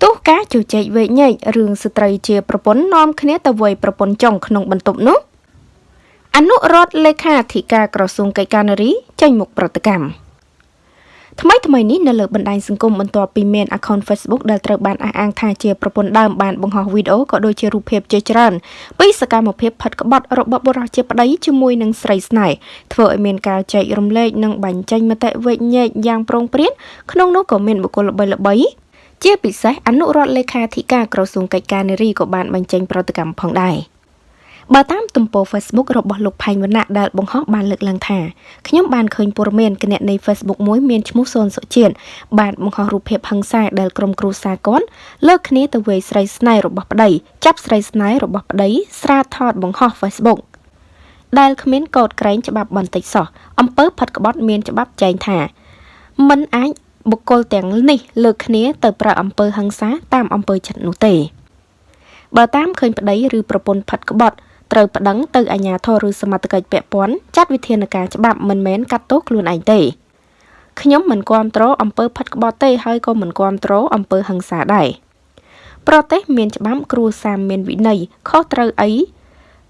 ផ្ទុះការជជែកវែកញែករឿងស្ត្រីជាប្រពន្ធនាំគ្នាទៅវាយប្រពន្ធចុងក្នុងបន្ទប់នោះអនុរដ្ឋលេខាធិការក្រសួងកិច្ចការនារីចេញមុខប្រតិកម្មថ្មីថ្មីនេះនៅលើបណ្ដាញសង្គមបន្ទាប់ពីមាន account Facebook ដែលត្រូវបានអះអាងថាជាប្រពន្ធដើមបានបង្ហោះវីដេអូក៏ដូចជារូបភាពជាច្រើនពីសកម្មភាពផិតក្បត់របស់បុរសជាប្តីជាមួយនឹងស្រីស្នេហ៍ធ្វើឲ្យមានការចែករំលែកនិងបញ្ចេញមតិវែកញែកយ៉ាងប្រងព្រាតក្នុងនោះក៏មានបុគ្គលល្បីៗ ជាពិសេសអនុរដ្ឋលេខាធិការក្រសួងកិច្ចការនារីក៏បានបញ្ចេញប្រតិកម្មផងដែរបើតាមទំព័រ Facebook របស់លោកផែងវណ្ណៈដែលបង្ហោះបានលើកឡើងថាខ្ញុំបានឃើញព័ត៌មានគណនី Facebook មួយមានឈ្មោះសូនសុជាតិបានបង្ហោះរូបភាពហិង្សាដែលក្រុមគ្រួសារគាត់លើកគ្នាទៅវាយស្រីស្នេហ៍របស់ប្តីចាប់ស្រីស្នេហ៍របស់ប្តីស្រាថតបង្ហោះ Facebook ដែលគ្មានកោតក្រែងច្បាប់បន្តិចសោះអំពើផិតក្បត់មានច្បាប់ចែងថាមិនអាច បុគ្គលទាំងនេះលើកគ្នាទៅប្រើអំពើហិង្សាតាមអំពើចិត្តនោះទេបើតាមឃើញប្តីឬប្រពន្ធផិតក្បត់ត្រូវប្តឹងទៅអាជ្ញាធរឬសមត្ថកិច្ចពាក់ព័ន្ធចាត់វិធានការច្បាប់មិនមែនកាត់ទោសខ្លួនឯងទេខ្ញុំមិនគាំទ្រអំពើផិតក្បត់ទេហើយក៏មិនគាំទ្រអំពើហិង្សាដែរប្រទេសមានច្បាប់គ្រួសារមានវិន័យខុសត្រូវអី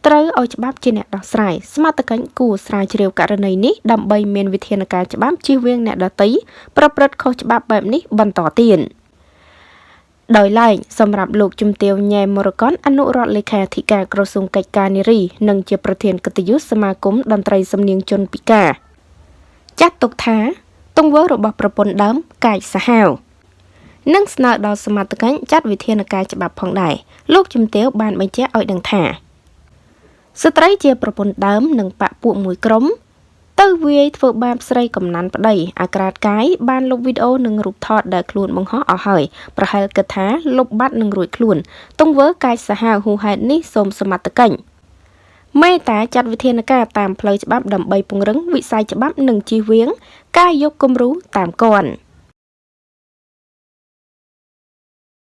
ត្រូវឲ្យច្បាប់ជាអ្នកដោះស្រាយសមត្ថកិច្ចគួរស្រាវជ្រាវករណីនេះដើម្បីមានវិធានការច្បាប់ជៀសវាងអ្នកដទៃប្រព្រឹត្តខុសច្បាប់បែបនេះបន្តទៀតដោយឡែកសម្រាប់លោកជំទាវញ៉ែមរកនអនុរដ្ឋលេខាធិការក្រសួងកិច្ចការនារីនិងជាប្រធានកិត្តិយសសមាគមតន្ត្រីសំនៀងជនពិការចាត់ទុកថាទង្វើរបស់ប្រពន្ធដើមកាយសាហាវនិងស្នើដល់សមត្ថកិច្ចចាត់វិធានការច្បាប់ផងដែរលោកជំទាវបានបញ្ជាក់ឲ្យដឹងថា ស្ត្រីជាប្រពន្ធដើមនិងបពពួកមួយក្រុម ទៅវាយធ្វើបាបស្រីកំណាន់ប្តីអាក្រាតកាយបានលុបវីដេអូនិងរូបថតដែលខ្លួនបង្ហោះអស់ហើយប្រហែលគិតថាលុបបាត់នឹងរួចខ្លួន ទង្វើកាយសាហាវហួសហេតុនេះសូមសមត្ថកិច្ចមេតាចាត់វិធានការតាមផ្លូវច្បាប់ដើម្បីពង្រឹងវិស័យច្បាប់និងជៀសវាង ការយកគំរូតាមគន់